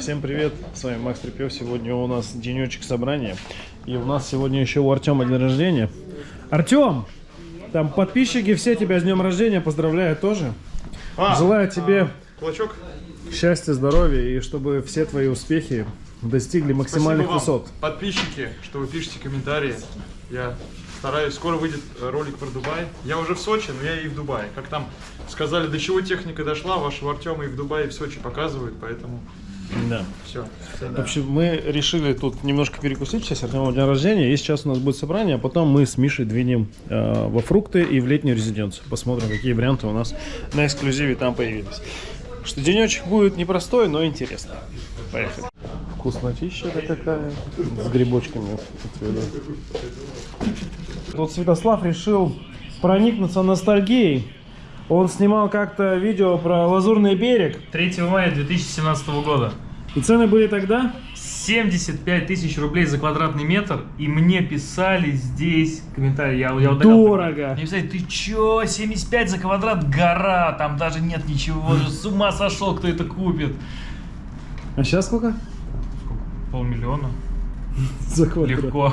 Всем привет, с вами Макс Трепев. Сегодня у нас денечек собрания. И у нас сегодня еще у Артема день рождения. Артем! Там подписчики все тебя с днем рождения поздравляют тоже. А, Желаю тебе Кулачок. счастья, здоровья и чтобы все твои успехи достигли максимальных Спасибо вам, высот. подписчики, что вы пишете комментарии. Я стараюсь. Скоро выйдет ролик про Дубай. Я уже в Сочи, но я и в Дубае. Как там сказали, до чего техника дошла, вашего Артема и в Дубае, и в Сочи показывают, поэтому Да. все. В общем, мы решили тут немножко перекусить. Сейчас Артему день рождения. И сейчас у нас будет собрание, а потом мы с Мишей двинем э, во фрукты и в летнюю резиденцию. Посмотрим, какие варианты у нас на эксклюзиве там появились. Что денечек будет непростой, но интересный. Поехали. Вкуснотища-то какая. С грибочками. Тут Святослав решил проникнуться ностальгией. Он снимал как-то видео про Лазурный берег. 3 мая 2017 года. И цены были тогда 75 тысяч рублей за квадратный метр, и мне писали здесь комментарии. Я, я вот Дорого. Мне писали, ты чё, 75 за квадрат, гора, там даже нет ничего, с ума сошел, кто это купит. А сейчас сколько? Полмиллиона, За квадрат. легко.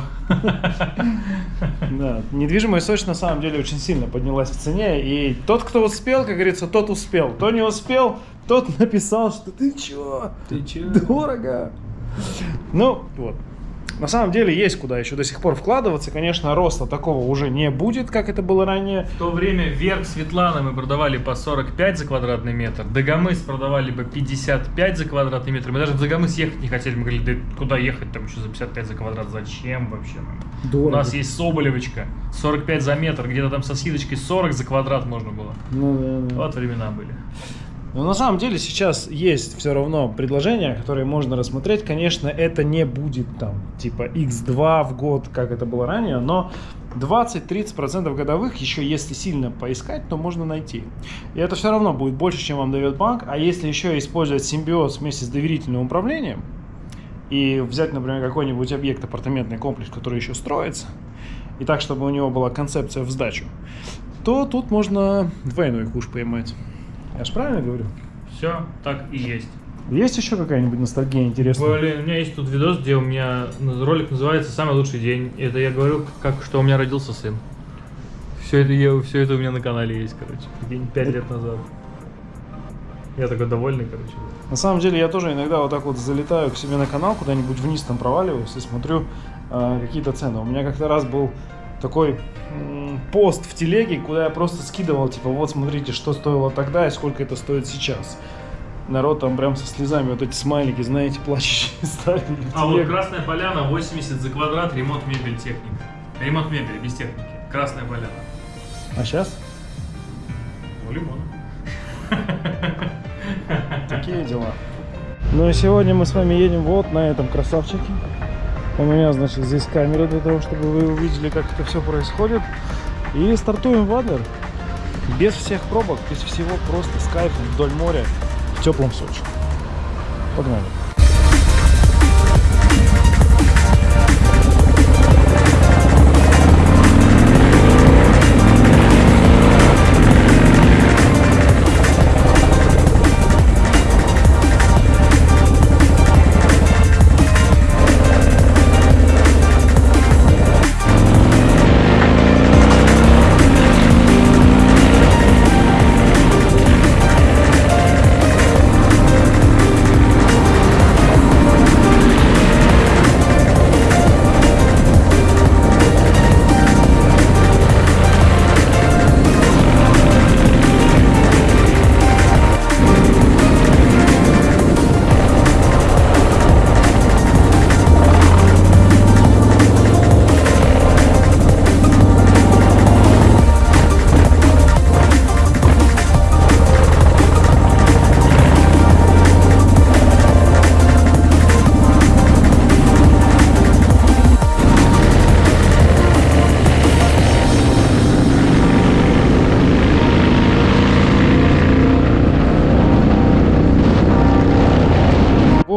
Да, недвижимость Сочи на самом деле очень сильно поднялась в цене, и тот, кто успел, как говорится, тот успел. Кто не успел, тот написал, что ты чё? Ты чё? Дорого. Ну, вот. На самом деле есть куда еще до сих пор вкладываться. Конечно, роста такого уже не будет, как это было ранее. В то время верх Светланы мы продавали по 45 за квадратный метр, Дагомыс продавали по 55 за квадратный метр. Мы даже в Дагомыс ехать не хотели, мы говорили, да куда ехать там еще за 55 за квадрат, зачем вообще нам? У Дорого. нас есть Соболевочка, 45 за метр, где-то там со скидочкой 40 за квадрат можно было. Ну, да, да. Вот времена были. Но на самом деле сейчас есть все равно предложения, которые можно рассмотреть. Конечно, это не будет там типа x2 в год, как это было ранее, но 20-30% годовых, еще если сильно поискать, то можно найти. И это все равно будет больше, чем вам дает банк. А если еще использовать симбиоз вместе с доверительным управлением, и взять, например, какой-нибудь объект, апартаментный комплекс, который еще строится, и так, чтобы у него была концепция в сдачу, то тут можно двойной куш поймать. Я же правильно говорю? Все, так и есть. Есть еще какая-нибудь ностальгия интересная? Блин, у меня есть тут видос, где у меня ролик называется «Самый лучший день». Это я говорю, как что у меня родился сын. Все это, я, все это у меня на канале есть, короче. День пять лет назад. Я такой довольный, короче. На самом деле я тоже иногда вот так вот залетаю к себе на канал, куда-нибудь вниз там проваливаюсь и смотрю э, какие-то цены. У меня как-то раз был такой пост в телеге, куда я просто скидывал, типа, вот смотрите, что стоило тогда и сколько это стоит сейчас. Народ там прям со слезами, вот эти смайлики, знаете, плачущие ставили А вот. Красная Поляна, 80 за квадрат, ремонт мебель техника. Ремонт мебели, без техники. Красная Поляна. А сейчас? У лимона. Такие дела. Ну и сегодня мы с вами едем вот на этом красавчике. У меня, значит, здесь камера для того, чтобы вы увидели, как это все происходит. И стартуем в Адлер. Без всех пробок, без всего, просто с кайфом вдоль моря в теплом Сочи. Погнали.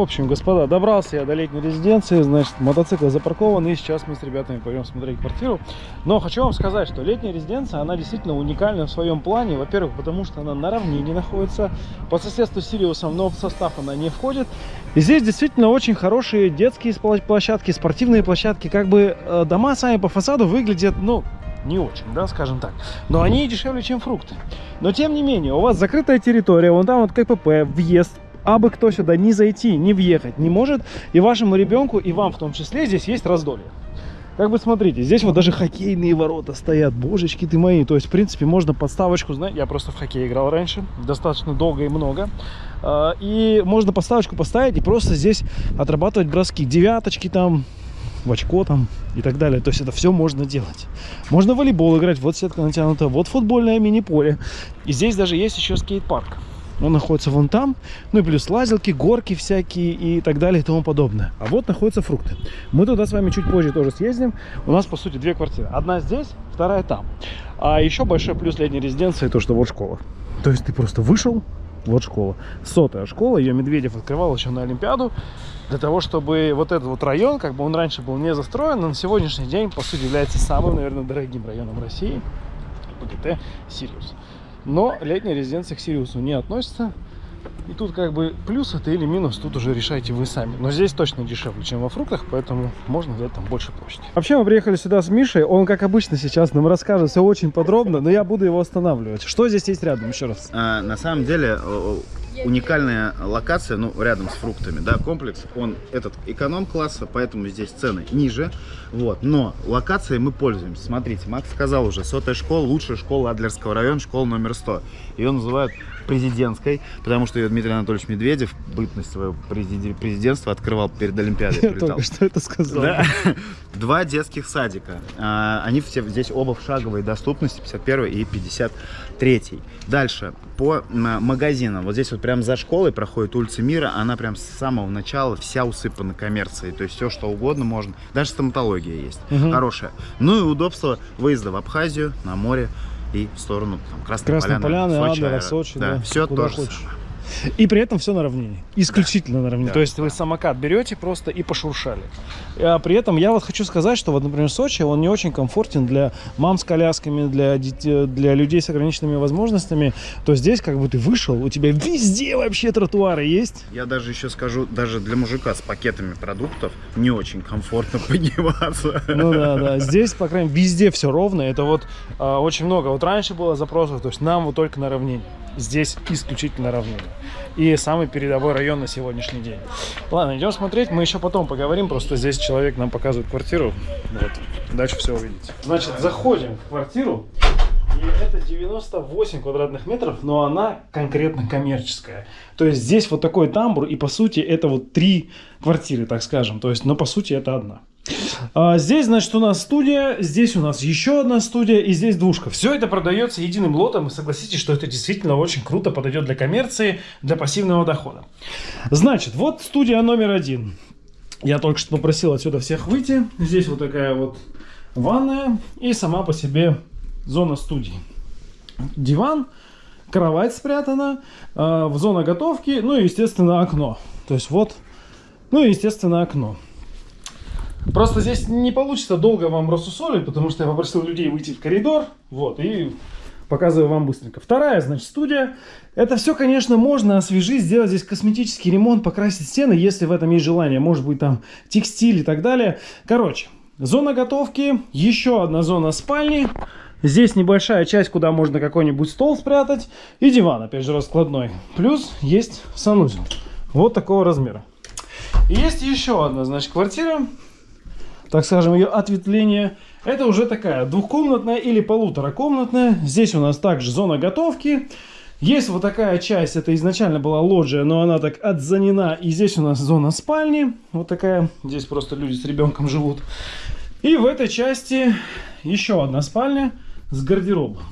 Общем, господа, добрался я до летней резиденции, значит, мотоцикл запаркован, и сейчас мы с ребятами пойдем смотреть квартиру. Но хочу вам сказать, что летняя резиденция, она действительно уникальна в своем плане. Во-первых, потому что она на равнине находится, по соседству с Сириусом, но в состав она не входит. И здесь действительно очень хорошие детские площадки, спортивные площадки. Как бы э, дома сами по фасаду выглядят, ну, не очень, да, скажем так. Но они дешевле, чем фрукты. Но тем не менее, у вас закрытая территория, вон там вот КПП, въезд, а бы кто сюда не зайти, не въехать не может. И вашему ребенку, и вам в том числе, здесь есть раздолье. Как бы смотрите, здесь вот даже хоккейные ворота стоят, божечки ты мои. То есть, в принципе, можно подставочку, знаете, я просто в хоккей играл раньше, достаточно долго и много. А, и можно подставочку поставить и просто здесь отрабатывать броски. Девяточки там, в очко там и так далее. То есть это все можно делать. Можно в волейбол играть, вот сетка натянута, вот футбольное мини-поле. И здесь даже есть еще скейт-парк. Он находится вон там. Ну и плюс лазилки, горки всякие и так далее и тому подобное. А вот находятся фрукты. Мы туда с вами чуть позже тоже съездим. У нас, по сути, две квартиры. Одна здесь, вторая там. А еще большой плюс летней резиденции, то, что вот школа. То есть ты просто вышел, вот школа. Сотая школа, ее Медведев открывал еще на Олимпиаду. Для того, чтобы вот этот вот район, как бы он раньше был не застроен, но на сегодняшний день, по сути, является самым, наверное, дорогим районом России. ПГТ Сириус. Но летняя резиденция к Сириусу не относится. И тут как бы плюс это или минус, тут уже решайте вы сами. Но здесь точно дешевле, чем во фруктах, поэтому можно взять там больше площади. Вообще мы приехали сюда с Мишей, он как обычно сейчас нам расскажет все очень подробно, но я буду его останавливать. Что здесь есть рядом, еще раз? А, на самом деле уникальная локация, ну, рядом с фруктами, да, комплекс, он этот эконом-класса, поэтому здесь цены ниже, вот, но локацией мы пользуемся. Смотрите, Макс сказал уже, сотая школа, лучшая школа Адлерского района, школа номер 100. Ее называют президентской, потому что ее Дмитрий Анатольевич Медведев бытность своего президентства открывал перед Олимпиадой. Я только что это сказал. Да. Два детских садика. А, они все здесь оба в шаговой доступности, 51 и 53. Дальше, по магазинам. Вот здесь вот прям за школой проходит улица Мира, она прям с самого начала вся усыпана коммерцией, то есть все что угодно можно. Даже стоматология есть, угу. хорошая. Ну и удобство выезда в Абхазию, на море и в сторону там, Красной, Красной Поляны, Поляны Сочи, Адлера, Сочи, да, да, все тоже хочешь. Самое. И при этом все на равнине. Исключительно да. на равнине. Да. То есть вы самокат берете просто и пошуршали. А при этом я вот хочу сказать, что вот, например, Сочи, он не очень комфортен для мам с колясками, для, детей, для людей с ограниченными возможностями. То здесь как бы ты вышел, у тебя везде вообще тротуары есть. Я даже еще скажу, даже для мужика с пакетами продуктов не очень комфортно подниматься. Ну да, да. Здесь, по крайней мере, везде все ровно. Это вот а, очень много. Вот раньше было запросов, то есть нам вот только на равнине. Здесь исключительно равнина и самый передовой район на сегодняшний день. Ладно, идем смотреть, мы еще потом поговорим, просто здесь человек нам показывает квартиру, вот, дальше все увидите. Значит, заходим в квартиру, и это 98 квадратных метров, но она конкретно коммерческая. То есть здесь вот такой тамбур, и по сути это вот три квартиры, так скажем, то есть, но по сути это одна. А, здесь, значит, у нас студия, здесь у нас еще одна студия и здесь двушка. Все это продается единым лотом, и согласитесь, что это действительно очень круто подойдет для коммерции, для пассивного дохода. Значит, вот студия номер один. Я только что попросил отсюда всех выйти. Здесь вот такая вот ванная и сама по себе зона студии. Диван, кровать спрятана, э, зона готовки, ну и, естественно, окно. То есть вот, ну и, естественно, окно. Просто здесь не получится долго вам рассусолить, потому что я попросил людей выйти в коридор, вот, и показываю вам быстренько. Вторая, значит, студия. Это все, конечно, можно освежить, сделать здесь косметический ремонт, покрасить стены, если в этом есть желание. Может быть, там текстиль и так далее. Короче, зона готовки, еще одна зона спальни. Здесь небольшая часть, куда можно какой-нибудь стол спрятать. И диван, опять же, раскладной. Плюс есть санузел. Вот такого размера. И есть еще одна, значит, квартира так скажем, ее ответвление. Это уже такая двухкомнатная или полуторакомнатная. Здесь у нас также зона готовки. Есть вот такая часть, это изначально была лоджия, но она так отзанена. И здесь у нас зона спальни, вот такая. Здесь просто люди с ребенком живут. И в этой части еще одна спальня с гардеробом.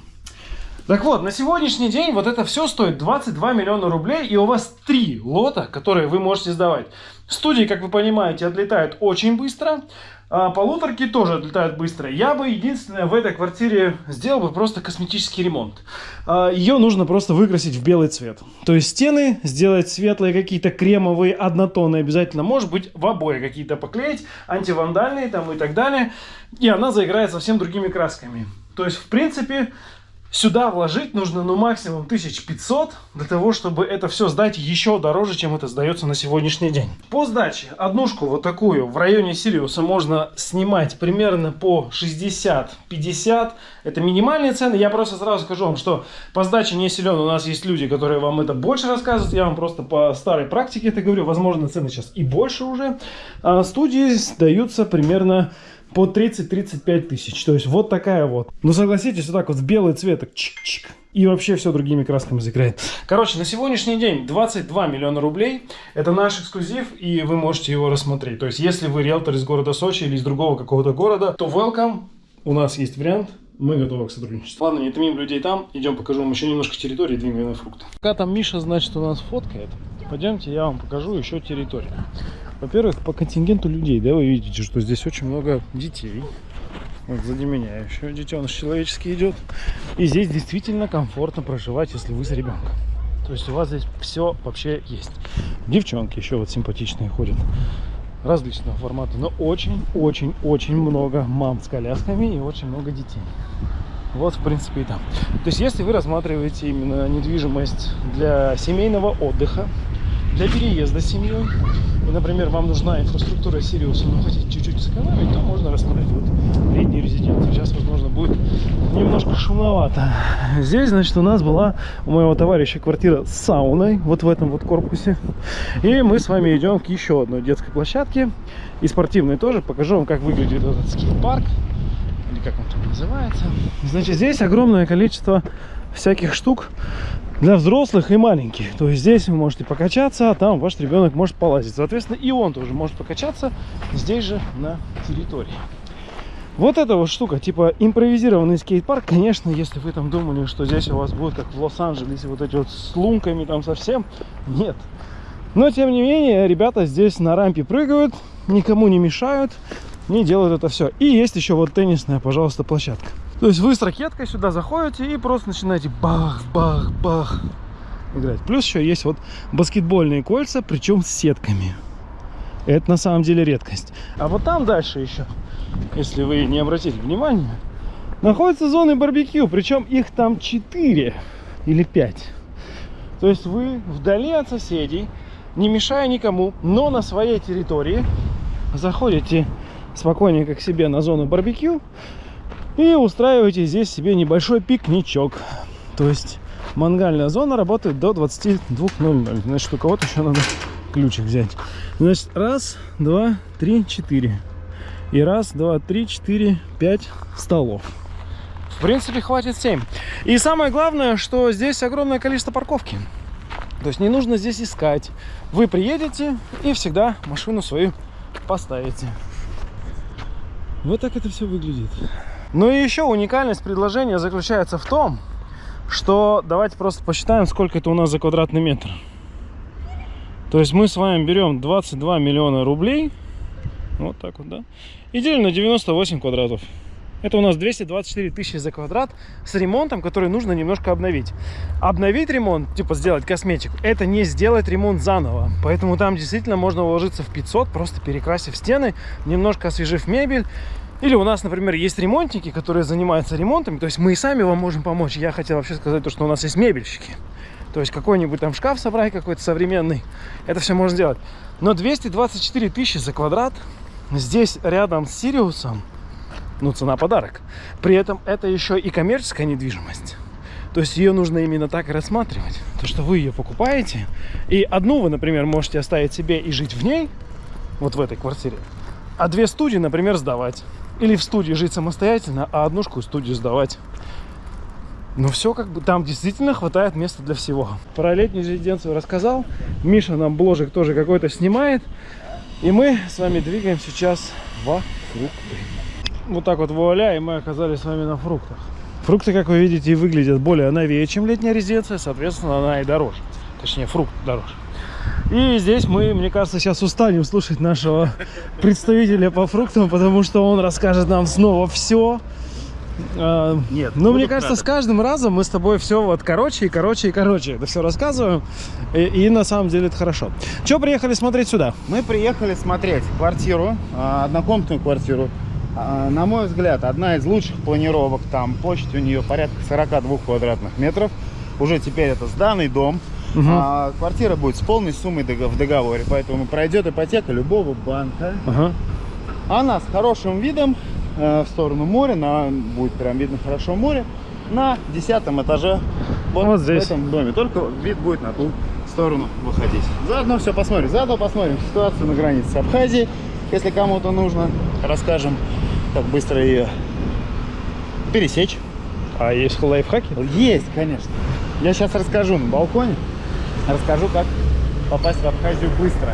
Так вот, на сегодняшний день вот это все стоит 22 миллиона рублей, и у вас три лота, которые вы можете сдавать. Студии, как вы понимаете, отлетают очень быстро, а полуторки тоже отлетают быстро. Я бы единственное в этой квартире сделал бы просто косметический ремонт. А, Ее нужно просто выкрасить в белый цвет. То есть стены сделать светлые, какие-то кремовые, однотонные обязательно. Может быть в обои какие-то поклеить, антивандальные там и так далее. И она заиграет совсем другими красками. То есть в принципе Сюда вложить нужно ну максимум 1500 для того, чтобы это все сдать еще дороже, чем это сдается на сегодняшний день. По сдаче однушку вот такую в районе Сириуса можно снимать примерно по 60-50. Это минимальные цены. Я просто сразу скажу вам, что по сдаче не силен. У нас есть люди, которые вам это больше рассказывают. Я вам просто по старой практике это говорю. Возможно, цены сейчас и больше уже. А студии сдаются примерно по 30-35 тысяч. То есть вот такая вот. Ну согласитесь, вот так вот в белый цвет, так чик-чик. И вообще все другими красками заиграет. Короче, на сегодняшний день 22 миллиона рублей. Это наш эксклюзив, и вы можете его рассмотреть. То есть, если вы риэлтор из города Сочи или из другого какого-то города, то welcome. У нас есть вариант. Мы готовы к сотрудничеству. Ладно, не томим людей там. Идем покажу вам еще немножко территории, двигаем фрукты. Пока там Миша, значит, у нас фоткает. Пойдемте, я вам покажу еще территорию. Во-первых, по контингенту людей, да, вы видите, что здесь очень много детей. Вот сзади меня еще детеныш человеческий идет. И здесь действительно комфортно проживать, если вы с ребенком. То есть у вас здесь все вообще есть. Девчонки еще вот симпатичные ходят. Различного формата. Но очень-очень-очень много мам с колясками и очень много детей. Вот, в принципе, и там. То есть, если вы рассматриваете именно недвижимость для семейного отдыха, для переезда с семьей, и, например, вам нужна инфраструктура Сириуса, но хотите чуть-чуть сэкономить, то можно рассмотреть вот летние резиденции. Сейчас, возможно, будет немножко шумновато. Здесь, значит, у нас была у моего товарища квартира с сауной, вот в этом вот корпусе. И мы с вами идем к еще одной детской площадке, и спортивной тоже. Покажу вам, как выглядит этот скейт-парк, или как он там называется. Значит, здесь огромное количество всяких штук для взрослых и маленьких. То есть здесь вы можете покачаться, а там ваш ребенок может полазить. Соответственно, и он тоже может покачаться здесь же на территории. Вот эта вот штука, типа импровизированный скейт-парк, конечно, если вы там думали, что здесь у вас будет как в Лос-Анджелесе, вот эти вот с лунками там совсем, нет. Но, тем не менее, ребята здесь на рампе прыгают, никому не мешают, не делают это все. И есть еще вот теннисная, пожалуйста, площадка. То есть вы с ракеткой сюда заходите и просто начинаете бах-бах-бах играть. Плюс еще есть вот баскетбольные кольца, причем с сетками. Это на самом деле редкость. А вот там дальше еще, если вы не обратили внимания, находятся зоны барбекю. Причем их там 4 или 5. То есть вы вдали от соседей, не мешая никому, но на своей территории заходите спокойненько к себе на зону барбекю и устраиваете здесь себе небольшой пикничок. То есть мангальная зона работает до 22.00. Значит, у кого-то еще надо ключик взять. Значит, раз, два, три, четыре. И раз, два, три, четыре, пять столов. В принципе, хватит 7. И самое главное, что здесь огромное количество парковки. То есть не нужно здесь искать. Вы приедете и всегда машину свою поставите. Вот так это все выглядит. Ну и еще уникальность предложения заключается в том, что давайте просто посчитаем, сколько это у нас за квадратный метр. То есть мы с вами берем 22 миллиона рублей, вот так вот, да, и делим на 98 квадратов. Это у нас 224 тысячи за квадрат с ремонтом, который нужно немножко обновить. Обновить ремонт, типа сделать косметику, это не сделать ремонт заново. Поэтому там действительно можно уложиться в 500, просто перекрасив стены, немножко освежив мебель. Или у нас, например, есть ремонтники, которые занимаются ремонтом. То есть мы и сами вам можем помочь. Я хотел вообще сказать то, что у нас есть мебельщики. То есть какой-нибудь там шкаф собрать какой-то современный. Это все можно сделать. Но 224 тысячи за квадрат здесь рядом с Сириусом ну, цена подарок. При этом это еще и коммерческая недвижимость. То есть ее нужно именно так и рассматривать. То, что вы ее покупаете, и одну вы, например, можете оставить себе и жить в ней, вот в этой квартире, а две студии, например, сдавать. Или в студии жить самостоятельно, а однушку студию сдавать. Ну все как бы, там действительно хватает места для всего. Про летнюю резиденцию рассказал. Миша нам бложек тоже какой-то снимает. И мы с вами двигаем сейчас во фрукты. Вот так вот вуаля, и мы оказались с вами на фруктах. Фрукты, как вы видите, выглядят более новее, чем летняя резиденция, соответственно, она и дороже. Точнее, фрукт дороже. И здесь мы, мне кажется, сейчас устанем слушать нашего представителя по фруктам, потому что он расскажет нам снова все. Нет, Ну, мне кажется, с краток. каждым разом мы с тобой все вот короче и короче и короче это все рассказываем. И, и на самом деле это хорошо. Че приехали смотреть сюда? Мы приехали смотреть квартиру, а, однокомнатную квартиру. А, На мой взгляд, одна из лучших планировок. Там площадь у нее порядка 42 квадратных метров. Уже теперь это сданный дом. Мгм. А, квартира будет с полной суммой в договоре, поэтому пройдет ипотека любого банка. Ага. Она с хорошим видом э, в сторону моря, на, будет прям видно хорошо море, на десятом этаже вот, Вот здесь. в этом доме. Только вид будет на ту сторону выходить. Заодно все посмотрим. Заодно посмотрим ситуацию на границе с Абхазией. Если кому-то нужно, расскажем, как быстро ее пересечь. А есть лайфхаки? Есть, конечно. Я сейчас расскажу на балконе. Расскажу, как попасть в Абхазию быстро.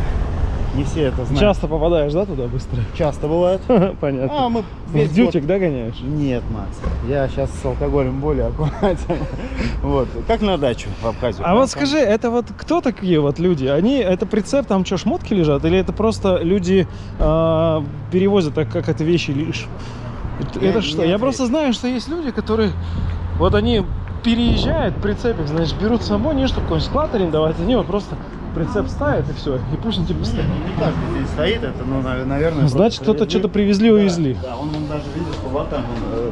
Не все это знают. Часто попадаешь, да, туда быстро? Часто бывает. Понятно. А, мы весь В год дютик, да, гоняешь? Нет, Макс, я сейчас с алкоголем более аккуратен. Вот, как на дачу в Абхазию. А вот скажи, это вот кто такие вот люди? Они, это прицеп, там что, шмотки лежат? Или это просто люди а, перевозят так, как это вещи лишь? Это, Я это что? Я отвечу. просто знаю, что есть люди, которые, вот они переезжают, прицепик, значит, берут с собой, не чтобы какой-нибудь склад арендовать, они вот просто прицеп ставят и все, и пусть он тебе стоит. Не каждый здесь стоит, это, ну, нав- наверное... Значит, кто-то что-то привезли, увезли. Да, он, он даже видел, что вот там он э.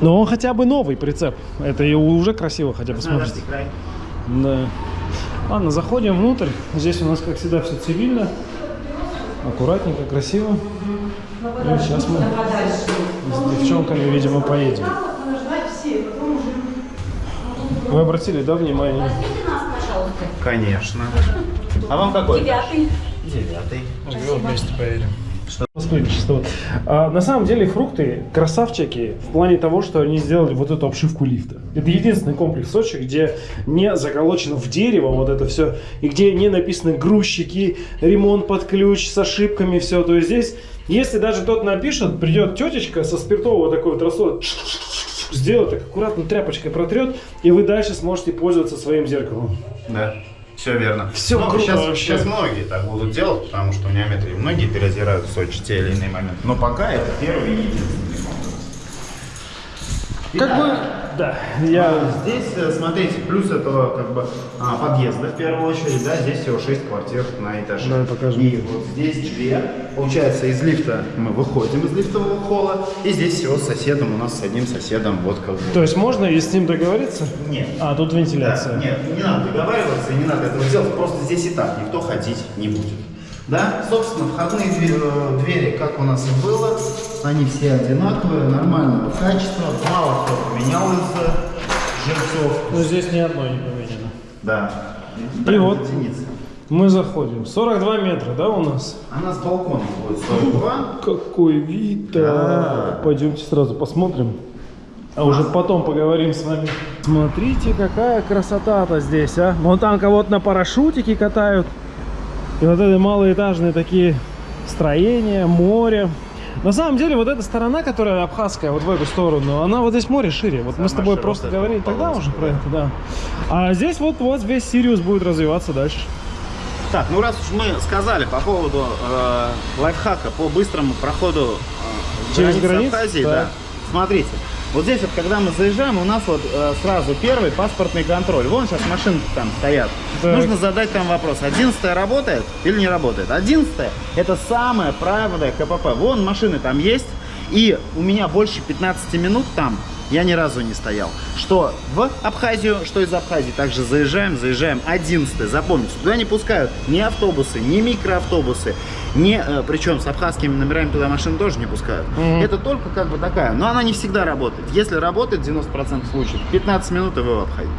Но он хотя бы новый прицеп. Это и уже красиво хотя бы смотрится. Да. Ладно, заходим внутрь. Здесь у нас, как всегда, все цивильно. Аккуратненько, красиво. И сейчас мы с девчонками, видимо, поедем. Вы обратили, да, внимание? Возьмите нас, пожалуйста. Конечно. А вам какой? Девятый. Девятый. Вот вместе поедем. Сотрудничество. А, на самом деле фрукты красавчики в плане того, что они сделали вот эту обшивку лифта. Это единственный комплекс в Сочи, где не заколочено в дерево вот это все, и где не написаны грузчики, ремонт под ключ с ошибками, все. То есть здесь, если даже тот напишет, придет тетечка со спиртового такой вот рассола, сделает так аккуратно тряпочкой протрет, и вы дальше сможете пользоваться своим зеркалом. Да, все верно. Всё Ну, круто сейчас, вообще. сейчас многие так будут делать, потому что у неометрии многие переозирают в Сочи те или иные моменты. Но пока это первый и единственный. Как бы, да, я... А, Здесь, э, смотрите, плюс это как бы а, подъезды в первую очередь, да, здесь всего 6 квартир на этаже. Давай покажем. И вот здесь две. Получается, из лифта мы выходим из лифтового холла, и здесь всего с соседом, у нас с одним соседом вот как бы. То есть можно и с ним договориться? Нет. А, тут Да, вентиляция. нет, не надо договариваться, не надо этого делать, просто здесь и так никто ходить не будет. Да, собственно, входные э, двери, как у нас и было, они все одинаковые, нормального качества, мало кто поменял из э, жильцов. Но здесь ни одной не поменяно. Да. И вот. единицы. Мы заходим. 42 метра, да, у нас? Она с балкона будет 42. Какой вид Да. Пойдемте сразу посмотрим. А уже потом поговорим с вами. Смотрите, какая красота-то здесь, а. Вон там кого-то на парашютике катают. И вот это малоэтажные такие строения, море. На самом деле, вот эта сторона, которая абхазская, вот в эту сторону, она вот здесь море шире. Вот мы с тобой просто говорили тогда уже про да. это, да. А здесь вот, вот весь Сириус будет развиваться дальше. Так, ну раз уж мы сказали по поводу э, лайфхака по быстрому проходу э, Через границы границу? Абхазии, Так. да. Смотрите, вот здесь вот, когда мы заезжаем, у нас вот э, сразу первый паспортный контроль. Вон сейчас машины там стоят. Так. Нужно задать там вопрос, 11 работает или не работает? 11 это самое правильное КПП. Вон машины там есть, и у меня больше 15 минут там я ни разу не стоял. Что в Абхазию, что из Абхазии. Также заезжаем, заезжаем 11 Запомните, туда не пускают ни автобусы, ни микроавтобусы, ни, э, причем с абхазскими номерами туда машины тоже не пускают. Мгм. Это только как бы такая, но она не всегда работает. Если работает 90% случаев, 15 минут и вы в Абхазии.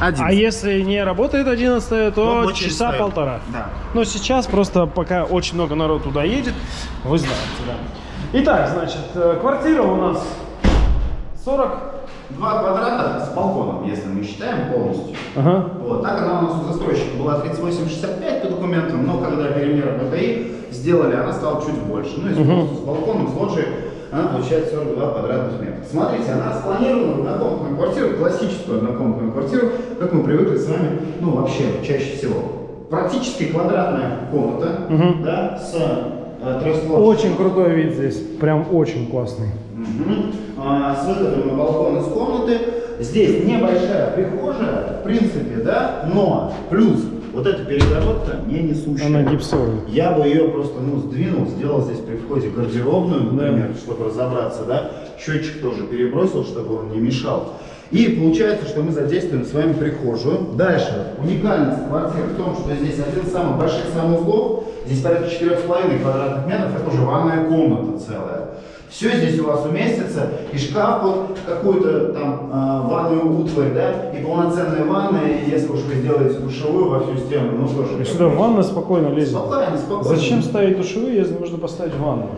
11. А если не работает 11 то Ну, часа стоит. полтора. Да. Но сейчас просто пока очень много народ туда едет, вы знаете, да. Итак, значит, э, квартира у нас 40... Два квадрата с балконом, если мы считаем полностью. Ага. Вот, так она у нас у застройщика была 38,65 по документам, но когда перемеры БТИ сделали, она стала чуть больше. Ну, и с- с балконом, с лоджией. она получает 42 квадратных метра. Смотрите, она спланирована в однокомнатную квартиру, классическую однокомнатную квартиру, как мы привыкли с вами, ну вообще, чаще всего. Практически квадратная комната, Мгм. да, с Очень крутой вид здесь. Прям очень классный. А, с выходом на балкон из комнаты. Здесь небольшая прихожая, в принципе, да, но плюс вот эта перегородка не несущая. Она гипсовая. Я бы ее просто, ну, сдвинул, сделал здесь при входе гардеробную, например, чтобы разобраться, да. Счетчик тоже перебросил, чтобы он не мешал. И получается, что мы задействуем с вами прихожую. Дальше, уникальность квартиры в том, что здесь один из самых больших санузлов. Здесь порядка 4,5 квадратных метров, это уже ванная комната целая. Все здесь у вас уместится, и шкаф под какую-то там а, ванную утварь, да, и полноценная ванна, и если уж вы сделаете душевую во всю стену, ну тоже. И сюда ванна спокойно лезет. Спокойно, спокойно. Зачем ставить душевую, если можно поставить ванну?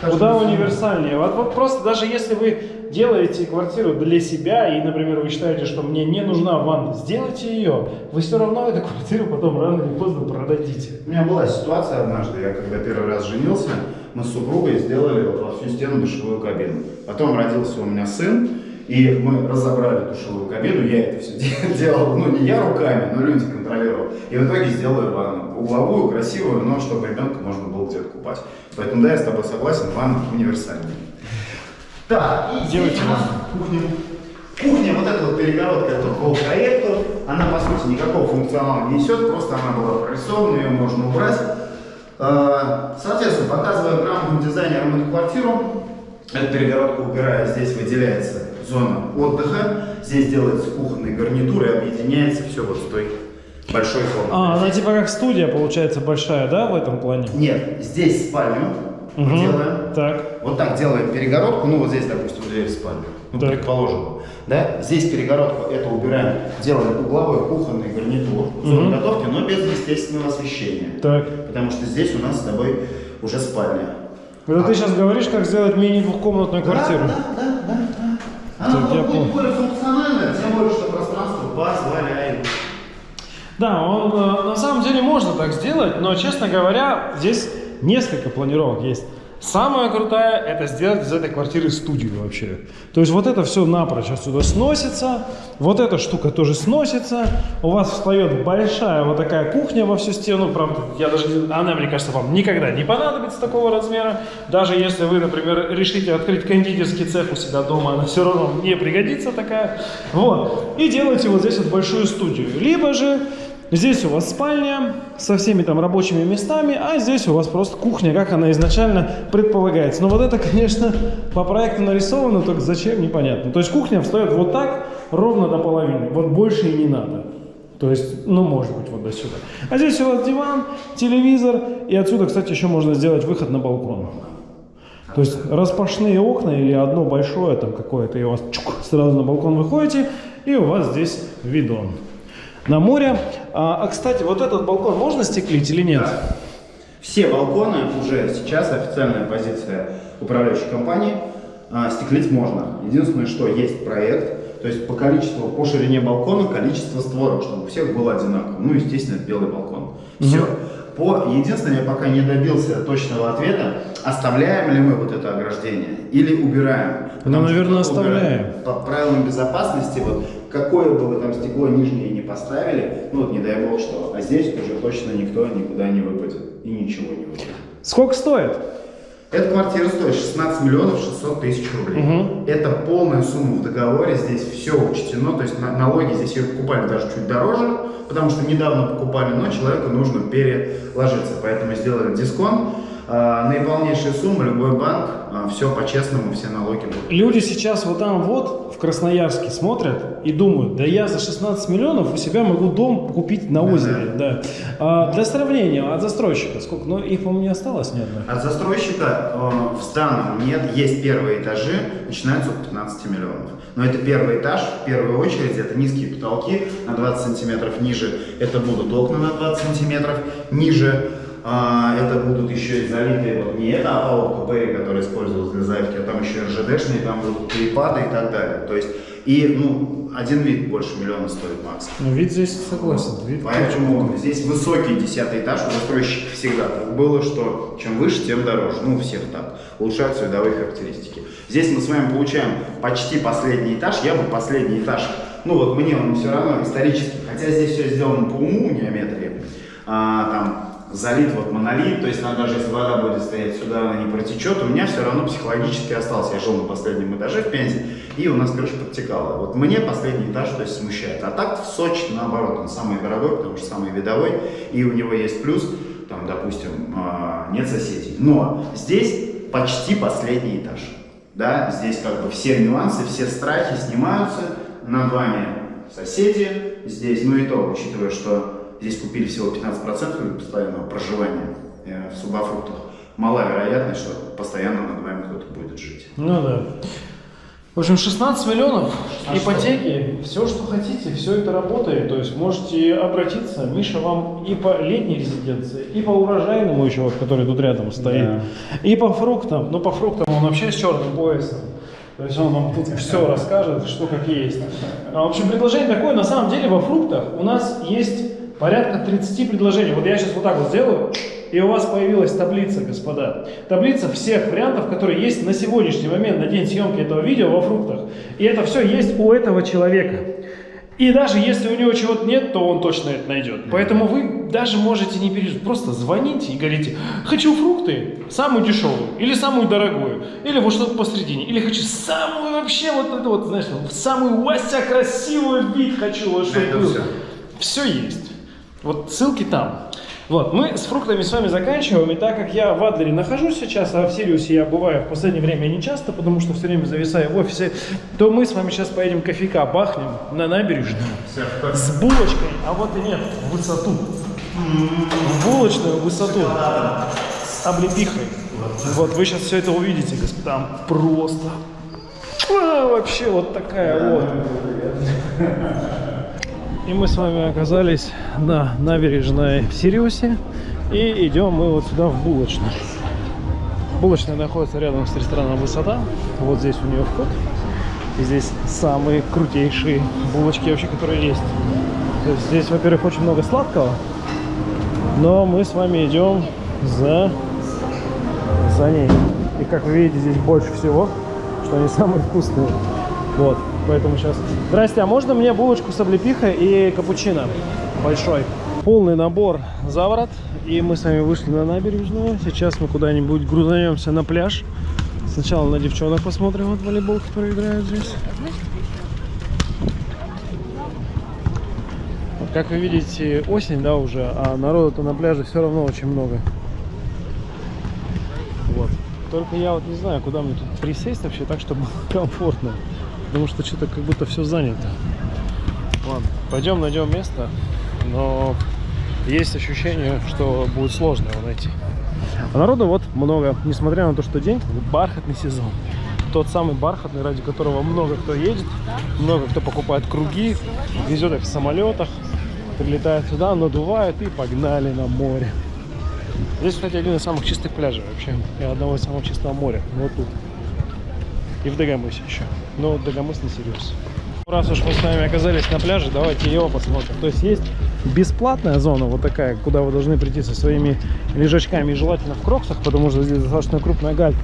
Каждый Куда универсальнее. Вот, вот просто даже если вы делаете квартиру для себя, и, например, вы считаете, что мне не нужна ванна, сделайте ее. Вы все равно эту квартиру потом рано или поздно продадите. У меня была ситуация однажды, я когда первый раз женился, мы с супругой сделали во всю стену душевую кабину. Потом родился у меня сын, и мы разобрали душевую кабину, я это все делал, ну не я руками, но люди контролировал. И в итоге сделали ванну. Угловую, красивую, но чтобы ребенка можно было где-то купать. Поэтому да, я с тобой согласен, ванна универсальная. Так, и Делайте нас кухня. Вот эта вот перегородка, это по проекту, она по сути никакого функционала не несет, просто она была прорисована, ее можно убрать. Э, Соответственно, показывая грамотным дизайнерам эту квартиру, эта перегородка убирая, здесь выделяется зона отдыха, здесь делается кухонный гарнитур и объединяется все вот с той большой комнатой. А, она типа как студия получается большая, да, в этом плане? Нет, здесь спальню Мгм. делаем. Так. Вот так делаем перегородку, ну вот здесь, допустим, дверь в спальню, ну, Так. предположим, да, здесь перегородку это убираем, делаем угловой кухонный гарнитур, Мгм. готовки, но без естественного освещения, Так. потому что здесь у нас с тобой уже спальня. Это ты сейчас говоришь, как сделать мини-двухкомнатную квартиру. Да, да, да, да, да. Она Так, будет более функциональная, тем более, что пространство позволяет. Да, он, э, на самом деле можно так сделать, но, честно говоря, здесь несколько планировок есть. Самая крутая – это сделать из этой квартиры студию вообще. То есть вот это все напрочь отсюда сносится, вот эта штука тоже сносится, у вас встает большая вот такая кухня во всю стену, правда, я даже, она, мне кажется, вам никогда не понадобится такого размера. Даже если вы, например, решите открыть кондитерский цех у себя дома, она все равно не пригодится такая. Вот. И делаете вот здесь вот большую студию. Либо же Здесь у вас спальня со всеми там рабочими местами, а здесь у вас просто кухня, как она изначально предполагается. Но вот это, конечно, по проекту нарисовано, только зачем, непонятно. То есть кухня встает вот так, ровно до половины. Вот больше и не надо. То есть, ну, может быть, вот до сюда. А здесь у вас диван, телевизор, и отсюда, кстати, еще можно сделать выход на балкон. То есть распашные окна или одно большое там какое-то, и у вас чук, сразу на балкон выходите, и у вас здесь видон на море. А, а, кстати, вот этот балкон можно стеклить или нет? Все балконы уже сейчас официальная позиция управляющей компании. а, стеклить можно. Единственное, что есть проект, то есть по количеству, по ширине балкона количество створок, чтобы у всех было одинаково. Ну, естественно, белый балкон. Все. По, единственное, я пока не добился точного ответа, оставляем ли мы вот это ограждение или убираем. Что наверное, оставляем. По правилам безопасности, вот какое бы вы там стекло нижнее не поставили, ну вот не дай бог что, а здесь уже точно никто никуда не выпадет и ничего не выпадет. Сколько стоит? Эта квартира стоит 16 миллионов 600 тысяч рублей. Мгм. Это полная сумма в договоре, здесь все учтено, то есть на- налоги здесь ее покупали даже чуть дороже, потому что недавно покупали, но человеку нужно переложиться, поэтому сделали дисконт. А, наиполнейшая сумма, любой банк, все по-честному, все налоги будут. Люди сейчас вот там вот в Красноярске смотрят и думают, да я за 16 миллионов у себя могу дом купить на озере. Да. А, для сравнения, от застройщика сколько? Ну, их, по-моему, не осталось ни одной. От застройщика э, в зданном нет, есть первые этажи, начинаются от 15 миллионов. Но это первый этаж, в первую очередь, это низкие потолки на 20 сантиметров ниже, это будут окна на 20 сантиметров ниже. А, это будут еще и залитые, вот не эта опалубка Берри, которая использовалась для заявки, а там еще РЖДшные, там будут перепады и так далее. То есть, и, ну, один вид больше миллиона стоит максимум. Ну, вид здесь согласен. Вид Поэтому здесь высокий десятый этаж у застройщиков всегда так было, что чем выше, тем дороже. Ну, у всех так. Улучшаются видовые характеристики. Здесь мы с вами получаем почти последний этаж. Я бы последний этаж, ну вот мне он все равно исторический, хотя здесь все сделано по уму, геометрии. А, там залит вот монолит, то есть она даже если вода будет стоять сюда, она не протечет, у меня все равно психологически остался. Я жил на последнем этаже в Пензе, и у нас крыша подтекала. Вот мне последний этаж, то есть смущает. А так в Сочи, наоборот, он самый дорогой, потому что самый видовой, и у него есть плюс, там, допустим, а, нет соседей. Но здесь почти последний этаж. Да, здесь как бы все нюансы, все страхи снимаются, над вами соседи здесь, ну и то, учитывая, что здесь купили всего 15% постоянного проживания э, в субофруктах, мала вероятность, что постоянно над вами кто-то будет жить. Ну да. В общем, 16 миллионов, А ипотеки, все, что хотите, все это работает. То есть можете обратиться. Миша вам и по летней резиденции, и по урожайному еще, вот, который тут рядом стоит, Да. и по фруктам. Ну, по фруктам он вообще с черным поясом. То есть он вам тут все расскажет, что как есть. А, В общем, предложение такое. На самом деле во фруктах у нас есть порядка 30 предложений. Вот я сейчас вот так вот сделаю, и у вас появилась таблица, господа. Таблица всех вариантов, которые есть на сегодняшний момент, на день съемки этого видео во фруктах. И это все есть у этого человека. И даже если у него чего-то нет, то он точно это найдет. Поэтому вы даже можете не переживать. Просто звоните и говорите, хочу фрукты, самую дешевую, или самую дорогую, или вот что-то посередине, или хочу самую вообще вот эту вот, знаешь, самую Вася красивую вид хочу, вот Это было. всё. Все есть. Вот ссылки там. Вот, мы с фруктами с вами заканчиваем, и так как я в Адлере нахожусь сейчас, а в Сириусе я бываю в последнее время не часто, потому что все время зависаю в офисе, то мы с вами сейчас поедем кофейка бахнем на набережную с булочкой, а вот и нет, в высоту. В булочную высоту с облепихой. Вот вы сейчас все это увидите, господа. Там просто а, вообще вот такая вот. И мы с вами оказались на набережной в Сириусе. И идем мы вот сюда в булочную. Булочная находится рядом с рестораном «Высота». Вот здесь у нее вход. И здесь самые крутейшие булочки вообще, которые есть. То есть здесь, во-первых, очень много сладкого. Но мы с вами идем за, за ней. И как вы видите, здесь больше всего, что они самые вкусные. Вот, поэтому сейчас... Здрасте, а можно мне булочку с облепихой и капучино большой? Полный набор заворот. И мы с вами вышли на набережную. Сейчас мы куда-нибудь грузанемся на пляж. Сначала на девчонок посмотрим, вот волейбол, которые играют здесь. Как вы видите, осень, да, уже, а народу-то на пляже все равно очень много. Вот. Только я вот не знаю, куда мне тут присесть вообще так, чтобы комфортно. Потому что что-то как будто все занято. Ладно, пойдем найдем место, но есть ощущение, что будет сложно его найти. А народу вот много, несмотря на то, что день бархатный сезон. Тот самый бархатный, ради которого много кто едет, много кто покупает круги, везет их в самолетах, прилетает сюда, надувает и погнали на море. Здесь, кстати, один из самых чистых пляжей вообще. И одного из самых чистого моря. Вот тут. И в Дагомысе еще. Но Дагомыс не серьез. Раз уж мы с вами оказались на пляже, давайте его посмотрим. То есть есть бесплатная зона, вот такая, куда вы должны прийти со своими лежачками, желательно в кроксах, потому что здесь достаточно крупная галька.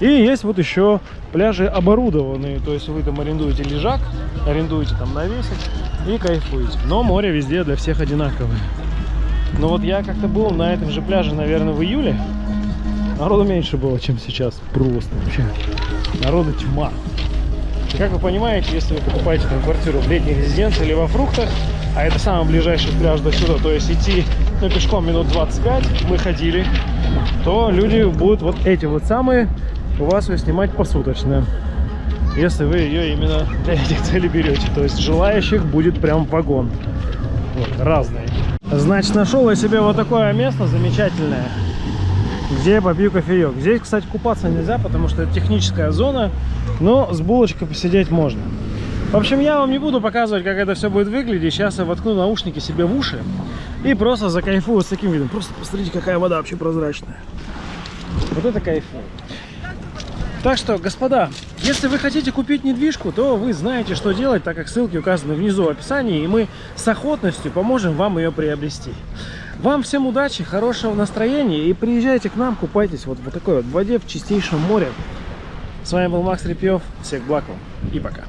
И есть вот еще пляжи оборудованные, то есть вы там арендуете лежак, арендуете там навесик и кайфуете. Но море везде для всех одинаковое. Но вот я как-то был на этом же пляже, наверное, в июле. Народу меньше было, чем сейчас. Просто вообще. Народу тьма. Как вы понимаете, если вы покупаете там квартиру в летней резиденции или во фруктах, а это самый ближайший пляж до сюда, то есть идти ну, пешком минут 25, мы ходили, то люди будут вот эти вот самые у вас ее снимать посуточно. Если вы ее именно для этих целей берете. То есть желающих будет прям вагон. Вот, разные. Значит, нашел я себе вот такое место замечательное, где я попью кофеек. Здесь, кстати, купаться нельзя, потому что это техническая зона, но с булочкой посидеть можно. В общем, я вам не буду показывать, как это все будет выглядеть. Сейчас я воткну наушники себе в уши И просто закайфую с таким видом. Просто посмотрите, какая вода вообще прозрачная. Вот это кайфу. Так что, господа, если вы хотите купить недвижку, то вы знаете, что делать, так как ссылки указаны внизу в описании, и мы с охотностью поможем вам ее приобрести. Вам всем удачи, хорошего настроения и приезжайте к нам, купайтесь вот в такой вот воде в чистейшем море. С вами был Макс Репьев, всех благ вам и пока.